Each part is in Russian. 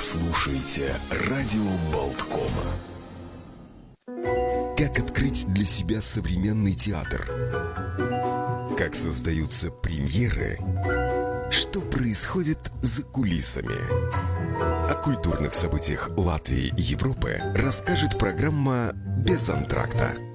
слушаете радио Болткома. Как открыть для себя современный театр? Как создаются премьеры? Что происходит за кулисами? О культурных событиях Латвии и Европы расскажет программа «Без антракта».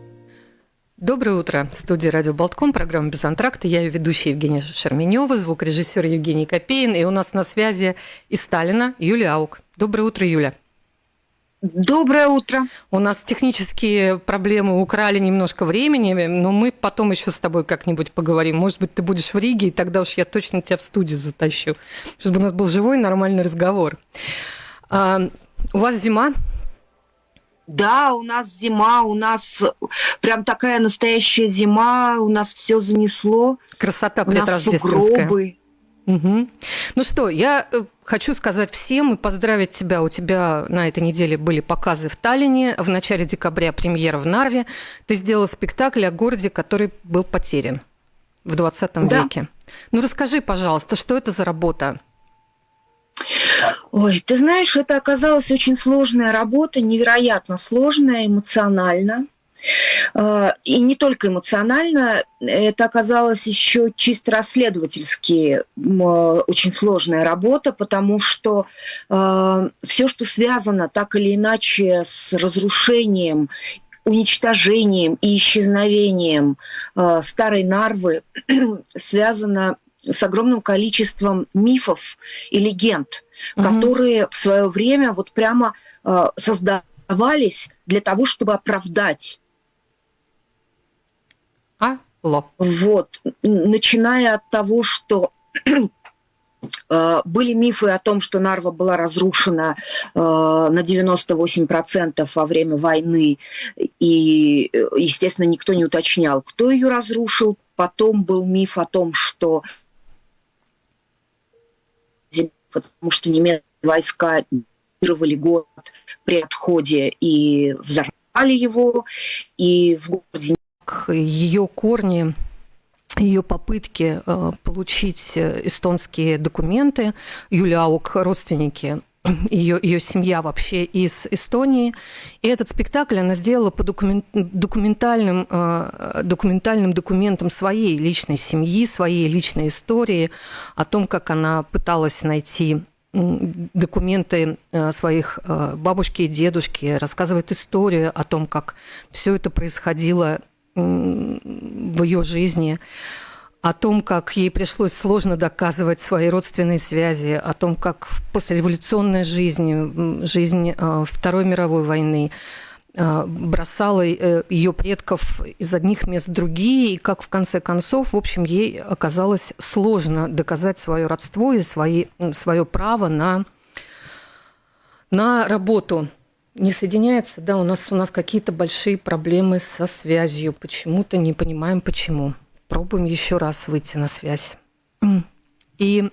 Доброе утро. В студии «Радио Болтком», программа «Без антракта». Я ее ведущая Евгения Шерменева, звукорежиссер Евгений Копеин. И у нас на связи из Сталина Юлия Аук. Доброе утро, Юля. Доброе утро. У нас технические проблемы украли немножко времени, но мы потом еще с тобой как-нибудь поговорим. Может быть, ты будешь в Риге, и тогда уж я точно тебя в студию затащу, чтобы у нас был живой нормальный разговор. А, у вас зима? Да, у нас зима, у нас прям такая настоящая зима, у нас все занесло. Красота предрождественская. Угу. Ну что, я э, хочу сказать всем и поздравить тебя. У тебя на этой неделе были показы в Таллине, в начале декабря премьера в Нарве. Ты сделала спектакль о городе, который был потерян в 20 да. веке. Ну расскажи, пожалуйста, что это за работа? Ой, ты знаешь, это оказалась очень сложная работа, невероятно сложная эмоционально. А, и не только эмоционально, это оказалось еще чисто расследовательски очень сложная работа, потому что а, все, что связано так или иначе с разрушением уничтожением и исчезновением старой Нарвы связано с огромным количеством мифов и легенд, угу. которые в свое время вот прямо э, создавались для того, чтобы оправдать. Алло. Вот, начиная от того, что э, были мифы о том, что Нарва была разрушена э, на 98% во время войны, и, э, естественно, никто не уточнял, кто ее разрушил. Потом был миф о том, что потому что немецкие войска оккупировали город при отходе и взорвали его, и в городе... Ее корни ее попытки э, получить э, эстонские документы. Юлия Аук, родственники ее, ее семья вообще из Эстонии. И этот спектакль она сделала по документ, документальным, э, документальным документам своей личной семьи, своей личной истории, о том, как она пыталась найти документы э, своих э, бабушки и дедушки, рассказывает историю о том, как все это происходило в ее жизни о том, как ей пришлось сложно доказывать свои родственные связи, о том, как послереволюционная жизнь, жизнь э, Второй мировой войны э, бросала э, ее предков из одних мест в другие, и как в конце концов, в общем, ей оказалось сложно доказать свое родство и свои, свое право на, на работу не соединяется, да, у нас, у нас какие-то большие проблемы со связью. Почему-то не понимаем, почему пробуем еще раз выйти на связь. И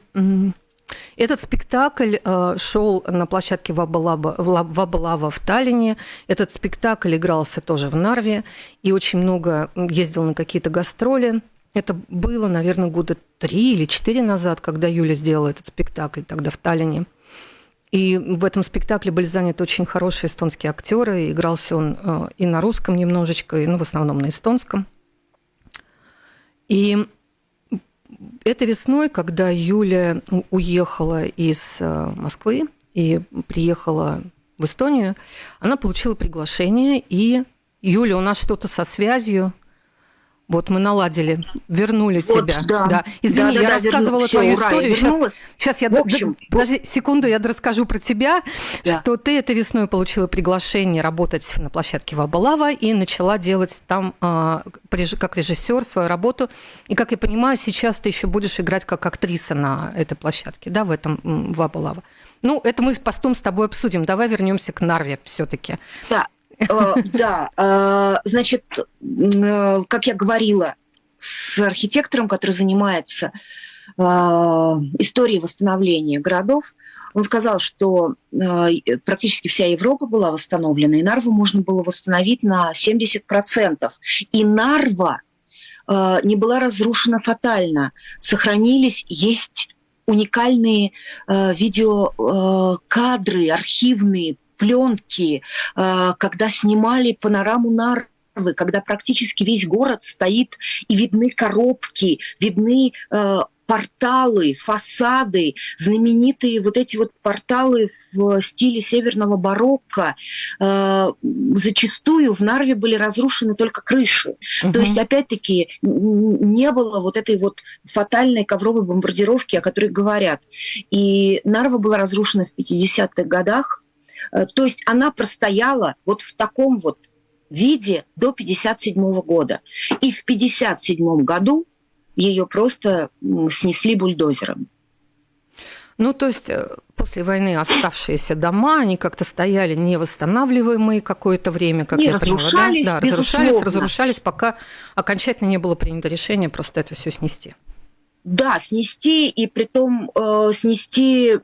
этот спектакль э, шел на площадке Вабалава, Вабалава в Таллине. Этот спектакль игрался тоже в Нарве и очень много ездил на какие-то гастроли. Это было, наверное, года три или четыре назад, когда Юля сделала этот спектакль тогда в Таллине. И в этом спектакле были заняты очень хорошие эстонские актеры. Игрался он э, и на русском немножечко, и ну, в основном на эстонском. И это весной, когда Юля уехала из э, Москвы и приехала в Эстонию, она получила приглашение, и Юля, у нас что-то со связью, вот мы наладили, вернули вот, тебя. Да. да. Извини, да, я да, рассказывала верну... твою Все, историю. Сейчас, сейчас я, общем, подожди секунду, я расскажу про тебя, да. что ты этой весной получила приглашение работать на площадке Вабалава и начала делать там а, как режиссер свою работу. И, как я понимаю, сейчас ты еще будешь играть как актриса на этой площадке, да, в этом Вабалава. Ну, это мы с постом с тобой обсудим. Давай вернемся к Нарве все-таки. Да, да, э, значит, э, как я говорила, с архитектором, который занимается историей восстановления городов, он сказал, что практически вся Европа была восстановлена, и Нарву можно было восстановить на 70%. И Нарва не была разрушена фатально. Сохранились, есть уникальные э, видеокадры, э, архивные пленки, э, когда снимали панораму Нарвы, когда практически весь город стоит и видны коробки, видны э, порталы, фасады, знаменитые вот эти вот порталы в стиле северного барокко, э, зачастую в Нарве были разрушены только крыши. Угу. То есть, опять-таки, не было вот этой вот фатальной ковровой бомбардировки, о которой говорят. И Нарва была разрушена в 50-х годах. Э, то есть она простояла вот в таком вот виде до 57 года. И в 57 году ее просто снесли бульдозером. Ну, то есть э, после войны оставшиеся дома, они как-то стояли невосстанавливаемые какое-то время, как не, я разрушались, поняла, да? да разрушались, разрушались, пока окончательно не было принято решение просто это все снести. Да, снести, и при том э, снести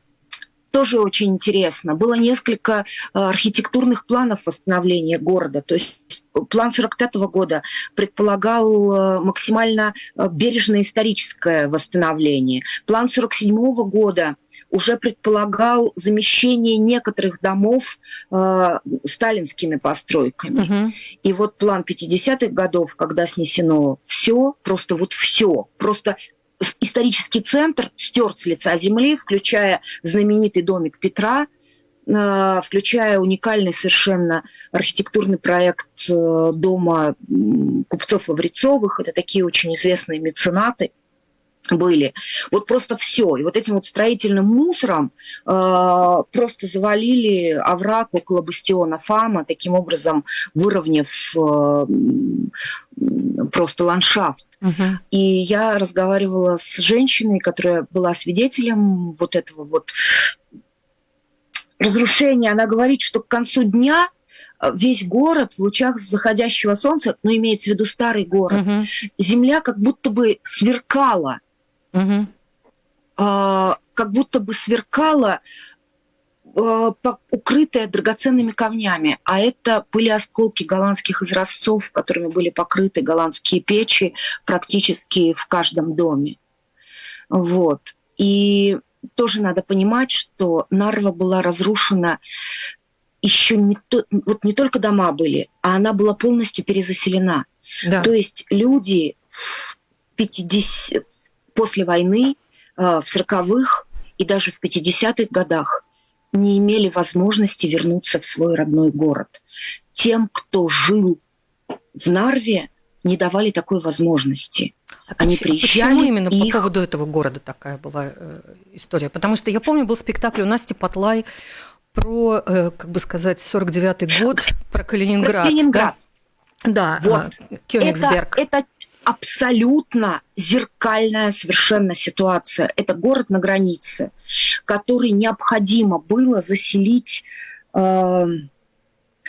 тоже очень интересно. Было несколько э, архитектурных планов восстановления города. То есть план 45 года предполагал э, максимально э, бережное историческое восстановление. План 47 года уже предполагал замещение некоторых домов э, сталинскими постройками. Угу. И вот план 50-х годов, когда снесено все, просто вот все, просто исторический центр стерт с лица земли, включая знаменитый домик Петра, э, включая уникальный совершенно архитектурный проект э, дома купцов Лаврецовых. Это такие очень известные меценаты были. Вот просто все. И вот этим вот строительным мусором э, просто завалили овраг около бастиона Фама, таким образом выровняв э, просто ландшафт. Угу. И я разговаривала с женщиной, которая была свидетелем вот этого вот разрушения. Она говорит, что к концу дня э, весь город в лучах заходящего солнца, ну, имеется в виду старый город, угу. земля как будто бы сверкала. Угу. А, как будто бы сверкала укрытая драгоценными камнями, а это были осколки голландских изразцов, которыми были покрыты голландские печи практически в каждом доме. Вот. И тоже надо понимать, что Нарва была разрушена еще не, то, вот не только дома были, а она была полностью перезаселена. Да. То есть люди в 50, после войны, э, в 40-х и даже в 50-х годах не имели возможности вернуться в свой родной город. Тем, кто жил в Нарве, не давали такой возможности. А Они почему, приезжали. Почему именно их... по поводу этого города такая была э, история? Потому что я помню, был спектакль у Насти Патлай про, э, как бы сказать, 49-й год, про Калининград. Про Калининград. Да, вот. А, Это, это абсолютно зеркальная совершенно ситуация. Это город на границе, который необходимо было заселить э,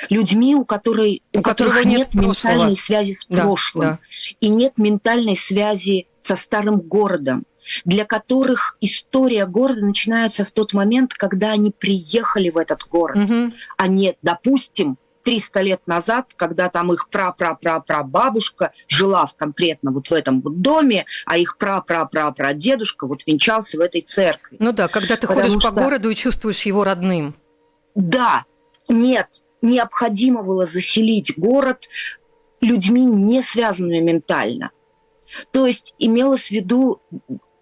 людьми, у, которой, у, у которых нет, нет ментальной связи с да, прошлым да. и нет ментальной связи со старым городом для которых история города начинается в тот момент, когда они приехали в этот город, угу. а не, допустим, 300 лет назад, когда там их пра-пра-пра-пра-бабушка жила в конкретно вот в этом вот доме, а их пра-пра-пра-пра-дедушка вот венчался в этой церкви. Ну да, когда ты Потому ходишь что... по городу и чувствуешь его родным. Да, нет, необходимо было заселить город людьми, не связанными ментально. То есть имелось в виду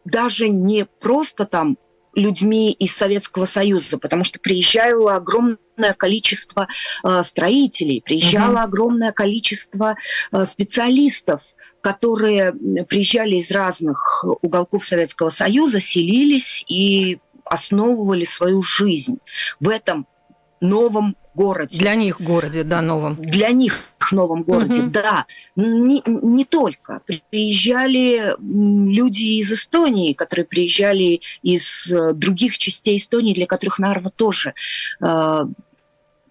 даже не просто там людьми из Советского Союза, потому что приезжало огромное количество э, строителей, приезжало угу. огромное количество э, специалистов, которые приезжали из разных уголков Советского Союза, селились и основывали свою жизнь в этом новом городе. Для них городе, да, новом. Для них новом городе, угу. да. Не, не только. Приезжали люди из Эстонии, которые приезжали из э, других частей Эстонии, для которых Нарва тоже э,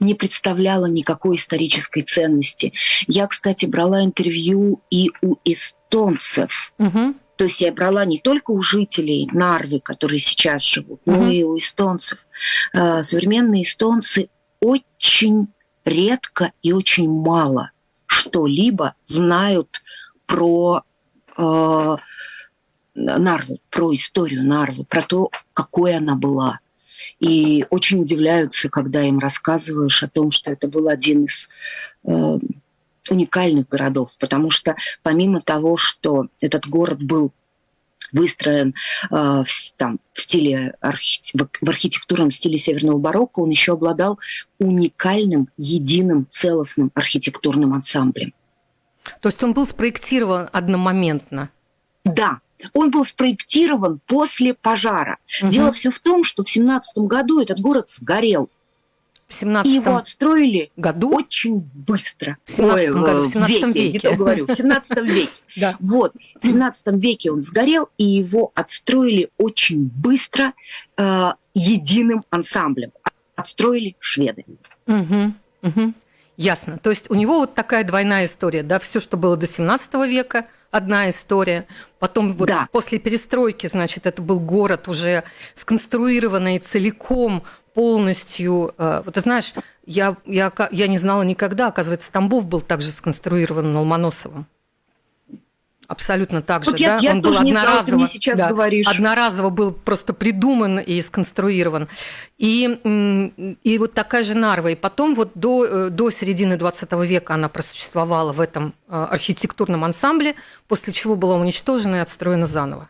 не представляла никакой исторической ценности. Я, кстати, брала интервью и у эстонцев. Угу. То есть я брала не только у жителей Нарвы, которые сейчас живут, угу. но и у эстонцев. Э, современные эстонцы очень редко и очень мало что-либо знают про э, Нарвы, про историю Нарвы, про то, какой она была. И очень удивляются, когда им рассказываешь о том, что это был один из э, уникальных городов, потому что помимо того, что этот город был выстроен э, в, там, в стиле архи... в архитектурном стиле северного барокко, он еще обладал уникальным, единым, целостным архитектурным ансамблем. То есть он был спроектирован одномоментно? Да, он был спроектирован после пожара. Угу. Дело все в том, что в 17 году этот город сгорел. В 17 И его отстроили году? очень быстро. В 17 Ой, году, в 17 веке. веке. Не то говорю, в 17 веке. Да. Вот, в 17 веке он сгорел, и его отстроили очень быстро э, единым ансамблем. Отстроили шведы. Угу, угу. Ясно. То есть у него вот такая двойная история, да, все, что было до 17 века, одна история. Потом вот да. после перестройки, значит, это был город уже сконструированный целиком, полностью. Э, вот ты знаешь, я, я, я не знала никогда, оказывается, Тамбов был также сконструирован Ломоносовым. Абсолютно так же, вот я, да? Я Он был одноразово, знала, сейчас да, говоришь. одноразово был просто придуман и сконструирован. И, и вот такая же Нарва. И потом вот до, э, до середины 20 века она просуществовала в этом э, архитектурном ансамбле, после чего была уничтожена и отстроена заново.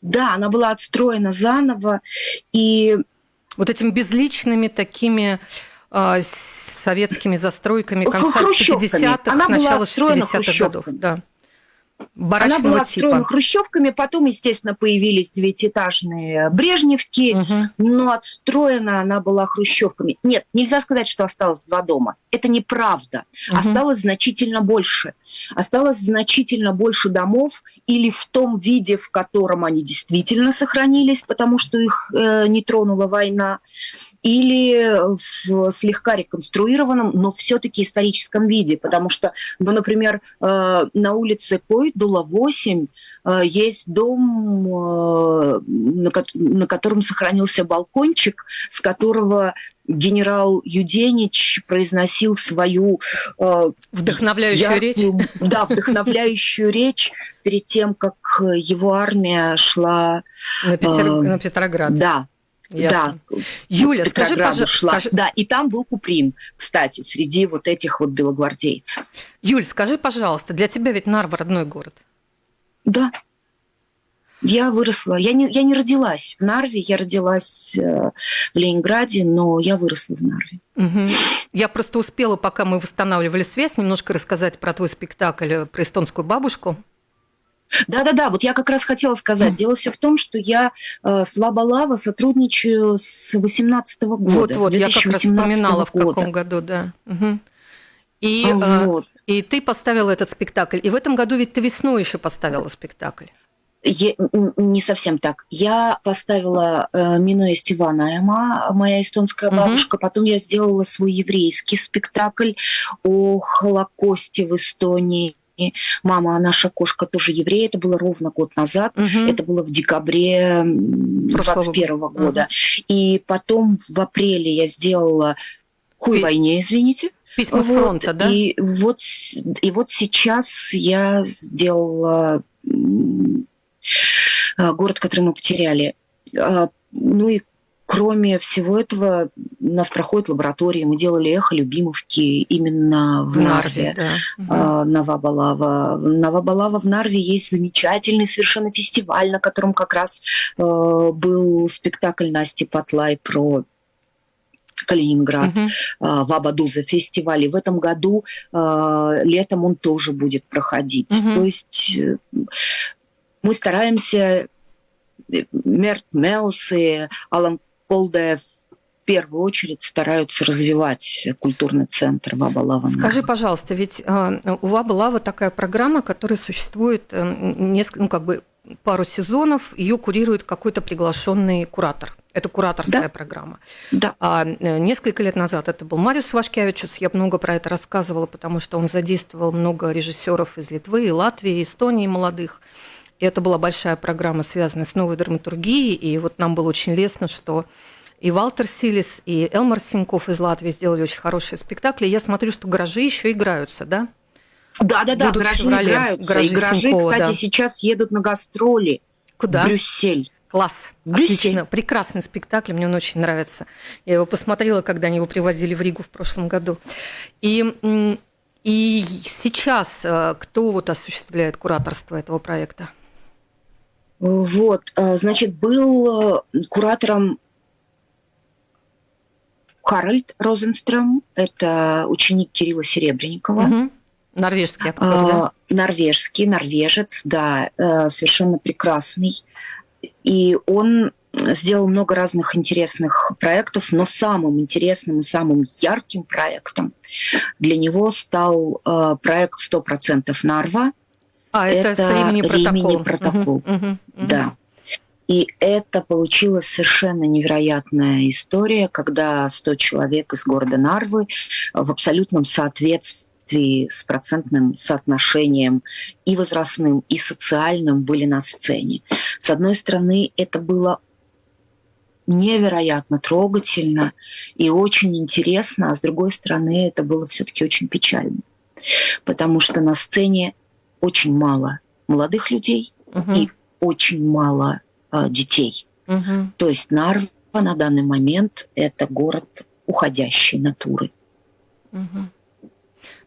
Да, она была отстроена заново, и... Вот этими безличными такими э, советскими застройками конца 50-х, начала 60-х годов. Да. Она была отстроена типа. хрущевками, потом, естественно, появились девятиэтажные брежневки, угу. но отстроена она была хрущевками. Нет, нельзя сказать, что осталось два дома. Это неправда. Угу. Осталось значительно больше. Осталось значительно больше домов или в том виде, в котором они действительно сохранились, потому что их э, не тронула война, или в слегка реконструированном, но все-таки историческом виде, потому что, ну, например, э, на улице Койдула 8 э, есть дом, э, на, на котором сохранился балкончик, с которого генерал Юденич произносил свою э, вдохновляющую яркую, речь. Да, вдохновляющую речь перед тем, как его армия шла на, Петер... э, на Петроград. Да. Ясно. Да, Юля, скажи, пожалуйста. Скажи... Да, и там был Куприн, кстати, среди вот этих вот белогвардейцев. Юль, скажи, пожалуйста, для тебя ведь Нарва родной город? Да, я выросла. Я не, я не родилась в Нарве, я родилась э, в Ленинграде, но я выросла в Нарве. Угу. Я просто успела, пока мы восстанавливали связь, немножко рассказать про твой спектакль э, про эстонскую бабушку. Да-да-да, вот я как раз хотела сказать. Дело все в том, что я э, с Вабалава сотрудничаю с 18 -го года. Вот-вот, я как раз вспоминала, года. в каком году, да. Угу. И, а, вот. э, и ты поставила этот спектакль. И в этом году ведь ты весной еще поставила спектакль. Я, не совсем так. Я поставила э, Стивана, моя эстонская бабушка. Угу. Потом я сделала свой еврейский спектакль о Холокосте в Эстонии. Мама, наша кошка тоже еврей. Это было ровно год назад. Угу. Это было в декабре 2021 года. Угу. И потом в апреле я сделала «Хуй войне», извините. Письма с фронта, вот, да? И вот, и вот сейчас я сделала город, который мы потеряли. А, ну и кроме всего этого, у нас проходят лаборатории. Мы делали эхо Любимовки именно в, в Нарве, Нарве да. Новабалава. Новабалава в Нарве есть замечательный совершенно фестиваль, на котором как раз э, был спектакль Насти Патлай про Калининград, uh-huh. Вабадуза фестиваль. И в этом году э, летом он тоже будет проходить. Uh-huh. То есть э, мы стараемся, э, Мерт Меус и Алан Колде в первую очередь стараются развивать культурный центр Ваба Лава. Скажи, пожалуйста, ведь э, у Ваба Лава такая программа, которая существует э, несколько, ну, как бы пару сезонов, ее курирует какой-то приглашенный куратор. Это кураторская да. программа. Да. А несколько лет назад это был Мариус Вашкевичус. Я много про это рассказывала, потому что он задействовал много режиссеров из Литвы, и Латвии, и Эстонии молодых. И это была большая программа, связанная с новой драматургией. И вот нам было очень лестно, что и Валтер Силис, и Элмар Синьков из Латвии сделали очень хорошие спектакли. Я смотрю, что гаражи еще играются, да? Да, да, да, гаражи феврале. играются. Гаражи, и гаражи Синькова, кстати, да. сейчас едут на гастроли. Куда? В Брюссель. Класс. Отлично. Прекрасный спектакль, мне он очень нравится. Я его посмотрела, когда они его привозили в Ригу в прошлом году. И, и сейчас э, кто вот осуществляет кураторство этого проекта? Вот, э, значит, был э, куратором Харальд Розенстром, это ученик Кирилла Серебренникова. Угу. Норвежский актер, да? Норвежский, норвежец, да, совершенно прекрасный. И он сделал много разных интересных проектов, но самым интересным и самым ярким проектом для него стал э, проект «100% Нарва». А, это, это Римини протокол. протокол. Угу, угу, угу. Да. И это получилась совершенно невероятная история, когда 100 человек из города Нарвы в абсолютном соответствии с процентным соотношением и возрастным, и социальным были на сцене. С одной стороны, это было невероятно трогательно и очень интересно, а с другой стороны, это было все-таки очень печально, потому что на сцене очень мало молодых людей угу. и очень мало э, детей. Угу. То есть Нарва на данный момент это город уходящей натуры. Угу.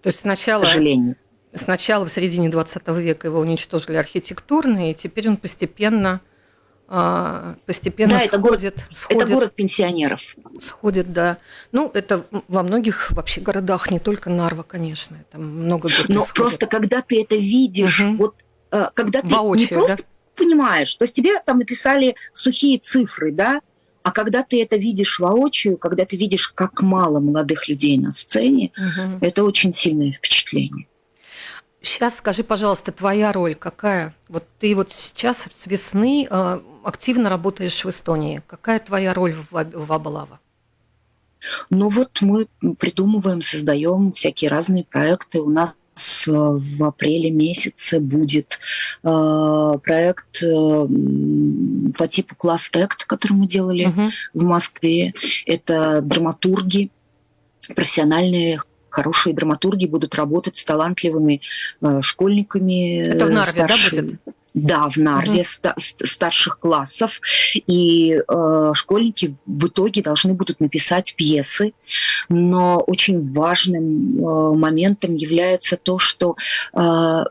То есть сначала, к сожалению. сначала в середине 20 века его уничтожили архитектурно, и теперь он постепенно постепенно да, сходит, это город, сходит. Это город пенсионеров. Сходит, да. Ну, это во многих вообще городах, не только Нарва, конечно. Там много где Но просто когда ты это видишь, угу. вот э, когда ты Воочию, не просто да? понимаешь, то есть тебе там написали сухие цифры, да, а когда ты это видишь воочию, когда ты видишь, как мало молодых людей на сцене, угу. это очень сильное впечатление. Сейчас скажи, пожалуйста, твоя роль какая? Вот ты вот сейчас с весны э, активно работаешь в Эстонии. Какая твоя роль в, Абалава? Ну вот мы придумываем, создаем всякие разные проекты. У нас в апреле месяце будет э, проект э, по типу класс Act, который мы делали угу. в Москве. Это драматурги, профессиональные хорошие драматурги будут работать с талантливыми э, школьниками. Это в Нарве, старшими. да, будет? Да, в Нарве угу. старших классов. И э, школьники в итоге должны будут написать пьесы. Но очень важным э, моментом является то, что э,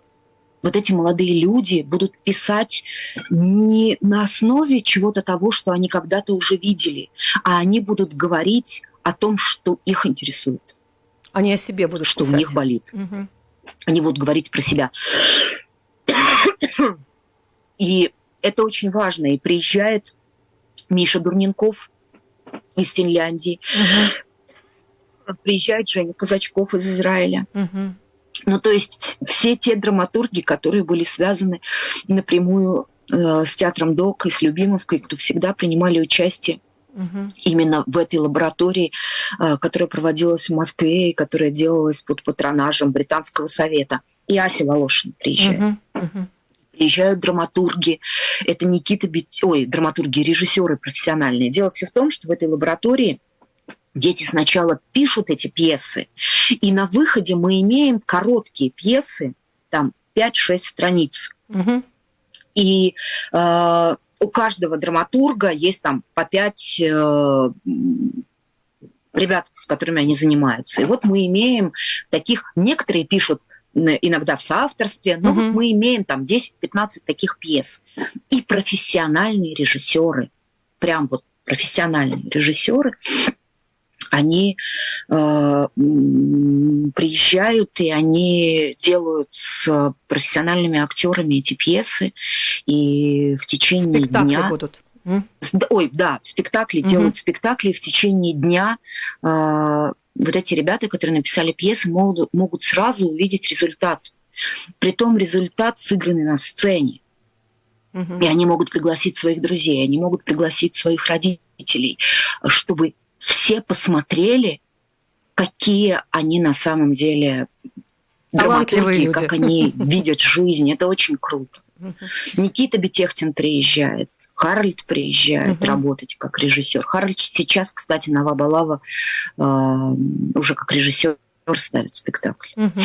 вот эти молодые люди будут писать не на основе чего-то того, что они когда-то уже видели, а они будут говорить о том, что их интересует. Они о себе будут Что писать. у них болит. Угу. Они будут говорить про себя. И это очень важно. И приезжает Миша Дурненков из Финляндии. Угу. Приезжает Женя Казачков из Израиля. Угу. Ну, то есть все те драматурги, которые были связаны напрямую э, с театром ДОК и с Любимовкой, кто всегда принимали участие угу. именно в этой лаборатории, э, которая проводилась в Москве и которая делалась под патронажем Британского совета. И Ася Волошин приезжает. Угу. Угу приезжают драматурги, это Никита Бит... ой, драматурги, режиссеры профессиональные. Дело все в том, что в этой лаборатории дети сначала пишут эти пьесы, и на выходе мы имеем короткие пьесы, там 5-6 страниц. Угу. И э, у каждого драматурга есть там по 5 э, ребят, с которыми они занимаются. И вот мы имеем таких, некоторые пишут иногда в соавторстве, но угу. вот мы имеем там 10-15 таких пьес. И профессиональные режиссеры, прям вот профессиональные режиссеры, они э, приезжают и они делают с профессиональными актерами эти пьесы, и в течение Спектакли дня будут. Ой, да, спектакли угу. делают спектакли в течение дня. Э, вот эти ребята, которые написали пьесы, могут, могут сразу увидеть результат. Притом результат сыгранный на сцене. Угу. И они могут пригласить своих друзей, они могут пригласить своих родителей, чтобы все посмотрели, какие они на самом деле драматурги, как они видят жизнь. Это очень круто. Никита Бетехтин приезжает. Харальд приезжает угу. работать как режиссер. Харальд сейчас, кстати, на Вабалава э, уже как режиссер ставит спектакль. Угу.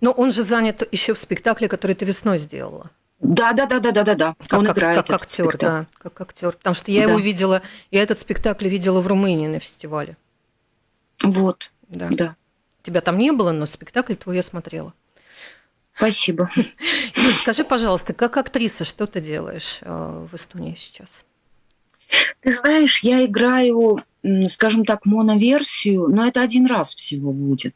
Но он же занят еще в спектакле, который ты весной сделала. Да, да, да, да, да, да, да. Как, он как, играет как актер, спектакль. да, как актер. Потому что я да. его видела, я этот спектакль видела в Румынии на фестивале. Вот. Да. да. Тебя там не было, но спектакль твой я смотрела. Спасибо. Юль, скажи, пожалуйста, как актриса, что ты делаешь э, в Эстонии сейчас? Ты знаешь, я играю, скажем так, моноверсию, но это один раз всего будет.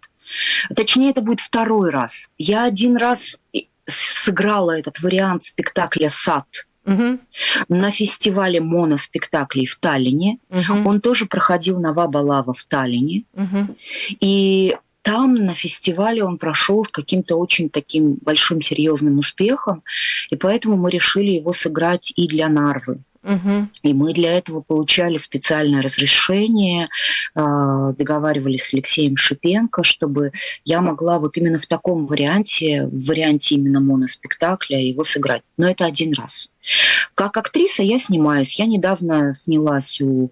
Точнее, это будет второй раз. Я один раз сыграла этот вариант спектакля «Сад», угу. на фестивале моноспектаклей в Таллине. Угу. Он тоже проходил на Вабалава в Таллине. Угу. И там на фестивале он прошел с каким-то очень таким большим серьезным успехом, и поэтому мы решили его сыграть и для Нарвы. Угу. И мы для этого получали специальное разрешение, а, договаривались с Алексеем Шипенко, чтобы я могла вот именно в таком варианте, в варианте именно моноспектакля его сыграть. Но это один раз. Как актриса я снимаюсь. Я недавно снялась у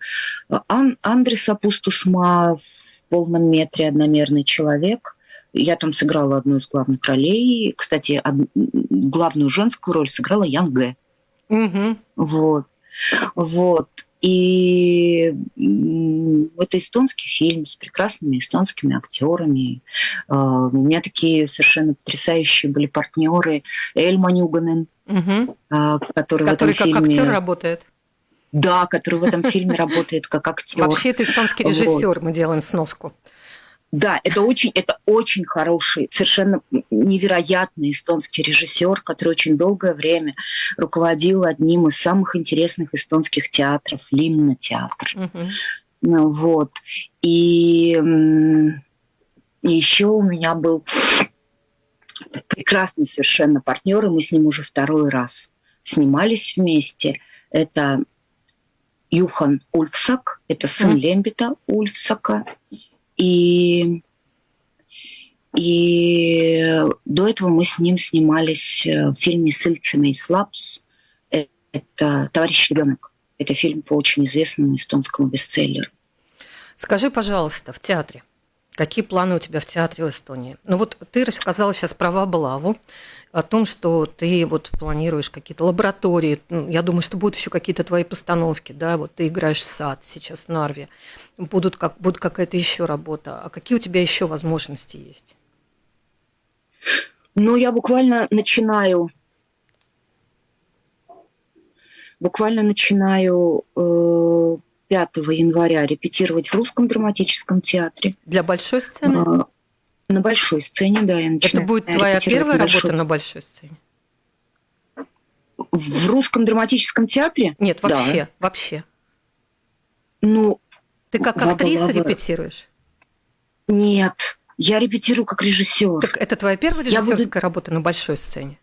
Ан- Андреса Пустусма в полном метре «Одномерный человек». Я там сыграла одну из главных ролей. Кстати, од... главную женскую роль сыграла Ян Г. Угу. Вот. Вот. И это эстонский фильм с прекрасными эстонскими актерами. А, у меня такие совершенно потрясающие были партнеры Эльма Нюганен, угу. который, который в этом как фильме... актер работает. Да, который в этом фильме работает как актер. Вообще это эстонский режиссер, мы делаем сноску. Да, это очень, это очень хороший, совершенно невероятный эстонский режиссер, который очень долгое время руководил одним из самых интересных эстонских театров, Линна театр. Угу. Ну, вот. И, и еще у меня был прекрасный совершенно партнер, и мы с ним уже второй раз снимались вместе. Это Юхан Ульфсак, это сын mm. Лембита Ульфсака. И, и до этого мы с ним снимались э, в фильме «Сыльцами и Слабс». Это «Товарищ ребенок». Это фильм по очень известному эстонскому бестселлеру. Скажи, пожалуйста, в театре, какие планы у тебя в театре в Эстонии? Ну вот ты рассказала сейчас про Вабалаву, о том, что ты вот планируешь какие-то лаборатории. Ну, я думаю, что будут еще какие-то твои постановки, да, вот ты играешь сад сейчас в Нарве, будут как, будет какая-то еще работа. А какие у тебя еще возможности есть? Ну, я буквально начинаю буквально начинаю э, 5 января репетировать в русском драматическом театре. Для большой сцены? А, на большой сцене, да, я начинаю. Это будет твоя первая на работа на большой сцене? В русском драматическом театре? Нет, вообще, да. вообще. Ну, ты как актриса репетируешь? Нет, я репетирую как режиссер. Так это твоя первая режиссерская буду... работа на большой сцене?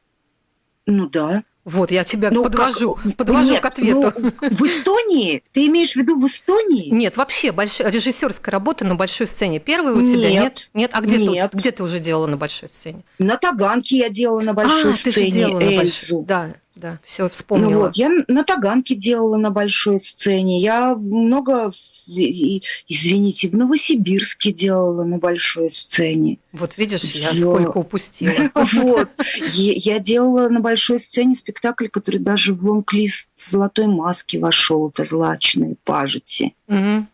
Ну да. Вот, я тебя ну, подвожу, как... подвожу Нет, к ответу. Ну, в Эстонии? Ты имеешь в виду в Эстонии? Нет, вообще больш... режиссерская работа на большой сцене. Первая у тебя? Нет. Нет, а где, Нет. Ты, где ты уже делала на большой сцене? На Таганке я делала на большой а, сцене. Ты же делала Эльзу. на большой. Да, да, все вспомнила. Ну вот, я на Таганке делала на большой сцене. Я много, извините, в Новосибирске делала на большой сцене. Вот видишь, я сколько упустила. Вот. Я делала на большой сцене спектакль, который даже в лонг-лист «Золотой маски» вошел. Это «Злачные пажити». Ну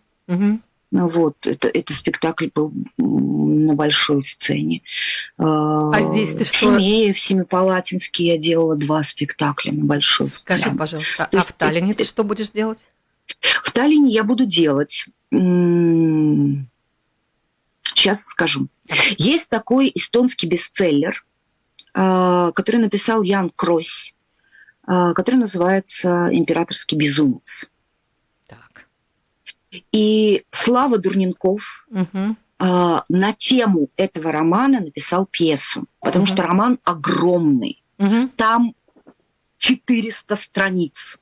вот, это, это спектакль был на большой сцене. А, а здесь ты в что? В Семее, в Семипалатинске я делала два спектакля на большой Скажи, сцене. Скажи, пожалуйста, То а в Таллине ты что будешь делать? В Таллине я буду делать... Сейчас скажу. Есть такой эстонский бестселлер, а, который написал Ян Крось, а, который называется «Императорский безумец». И Слава Дурненков угу. э, на тему этого романа написал пьесу, потому угу. что роман огромный. Угу. Там 400 страниц.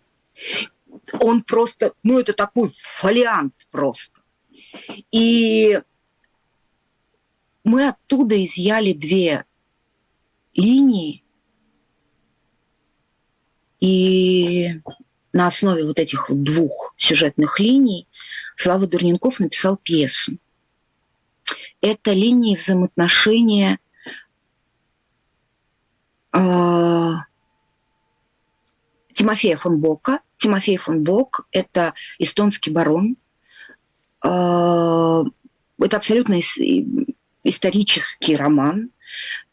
Он просто, ну это такой фолиант просто. И мы оттуда изъяли две линии, и на основе вот этих вот двух сюжетных линий Слава Дурненков написал пьесу. Это линии взаимоотношения э, Тимофея фон Бока. Тимофей фон Бок – это эстонский барон. Э, это абсолютно исторический роман.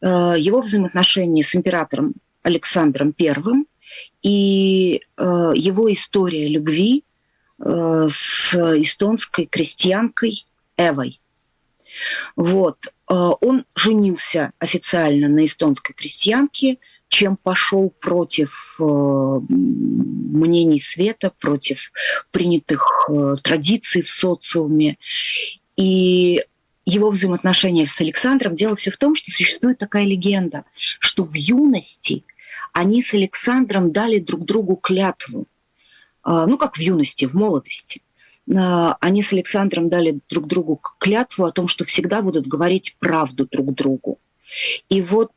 Э, его взаимоотношения с императором Александром I и э, его история любви э, с эстонской крестьянкой Эвой. Вот. Он женился официально на эстонской крестьянке, чем пошел против мнений света, против принятых традиций в социуме. И его взаимоотношения с Александром, дело все в том, что существует такая легенда, что в юности они с Александром дали друг другу клятву. А, ну, как в юности, в молодости. А, они с Александром дали друг другу клятву о том, что всегда будут говорить правду друг другу. И вот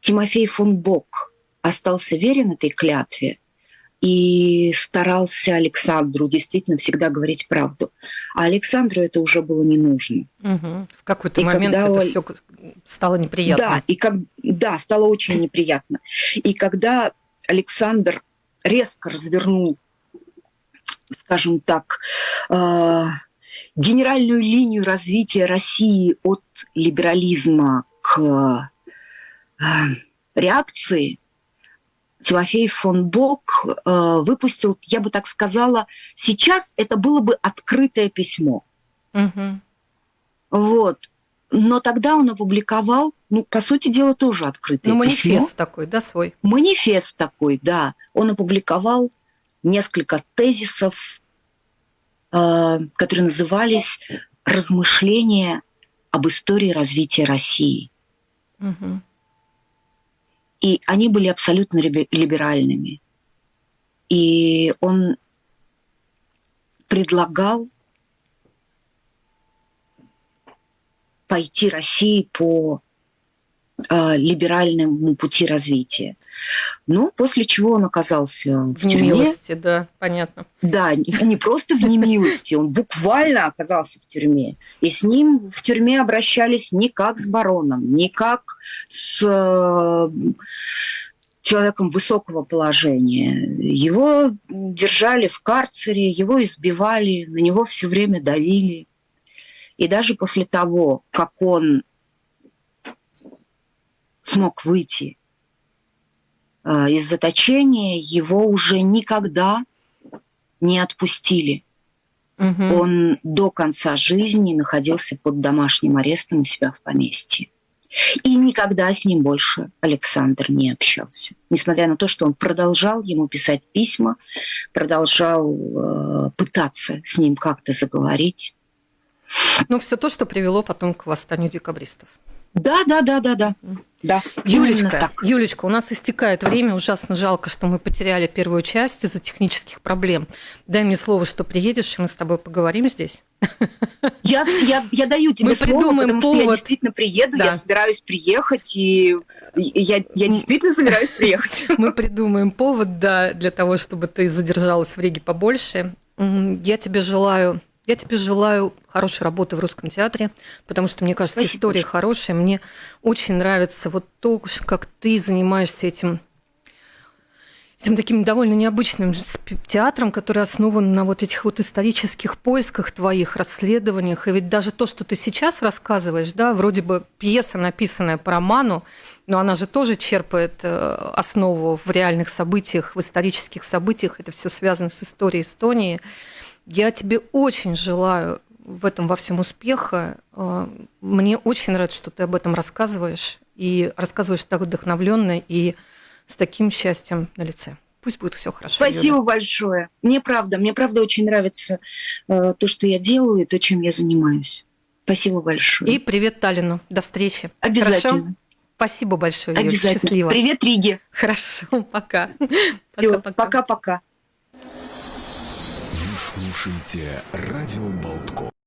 Тимофей фон Бок остался верен этой клятве – и старался Александру действительно всегда говорить правду. А Александру это уже было не нужно. Угу. В какой-то и момент это он... все стало неприятно. Да, и как... да, стало очень неприятно. И когда Александр резко развернул, скажем так, э, генеральную линию развития России от либерализма к э, реакции, Тимофей фон Бок э, выпустил, я бы так сказала, сейчас это было бы открытое письмо. Угу. Вот. Но тогда он опубликовал, ну, по сути дела, тоже открытое ну, манифест письмо. такой, да, свой? Манифест такой, да. Он опубликовал несколько тезисов, э, которые назывались «Размышления об истории развития России». Угу. И они были абсолютно либеральными. И он предлагал пойти России по э, либеральному пути развития. Ну, после чего он оказался в, в тюрьме. немилости, да, понятно. Да, не просто в немилости, он буквально оказался в тюрьме. И с ним в тюрьме обращались не как с бароном, не как с э, человеком высокого положения. Его держали в карцере, его избивали, на него все время давили. И даже после того, как он смог выйти из заточения, его уже никогда не отпустили. Угу. Он до конца жизни находился под домашним арестом у себя в поместье. И никогда с ним больше Александр не общался. Несмотря на то, что он продолжал ему писать письма, продолжал э, пытаться с ним как-то заговорить. Ну, все то, что привело потом к восстанию декабристов. Да, да, да, да, да. Да, Юлечка, Юлечка, у нас истекает время. Ужасно жалко, что мы потеряли первую часть из-за технических проблем. Дай мне слово, что приедешь, и мы с тобой поговорим здесь. Я, я, я даю тебе мы слово, придумаем потому повод. что я действительно приеду, да. я собираюсь приехать, и я, я действительно собираюсь приехать. Мы придумаем повод, да, для того, чтобы ты задержалась в Риге побольше. Я тебе желаю я тебе желаю хорошей работы в русском театре, потому что, мне кажется, Спасибо. история хорошая. Мне очень нравится вот то, как ты занимаешься этим этим таким довольно необычным театром, который основан на вот этих вот исторических поисках твоих, расследованиях. И ведь даже то, что ты сейчас рассказываешь, да, вроде бы пьеса, написанная по роману, но она же тоже черпает э, основу в реальных событиях, в исторических событиях. Это все связано с историей Эстонии. Я тебе очень желаю в этом во всем успеха. А, мне очень нравится, что ты об этом рассказываешь. И рассказываешь так вдохновленно и с таким счастьем на лице. Пусть будет все хорошо. Спасибо Юля. большое. Мне правда, мне правда очень нравится э, то, что я делаю, и то, чем я занимаюсь. Спасибо большое. И привет Таллину. До встречи. Обязательно. Хорошо? Спасибо большое, Юля. Обязательно. Счастливо. Привет, Риге. Хорошо, пока. Пока-пока. Слушайте радио Болтко.